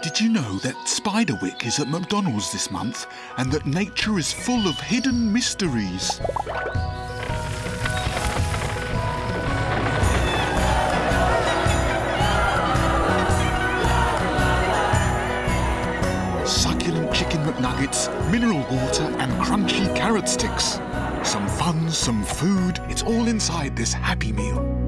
Did you know that Spiderwick is at McDonald's this month and that nature is full of hidden mysteries? Succulent chicken McNuggets, mineral water and crunchy carrot sticks. Some fun, some food, it's all inside this Happy Meal.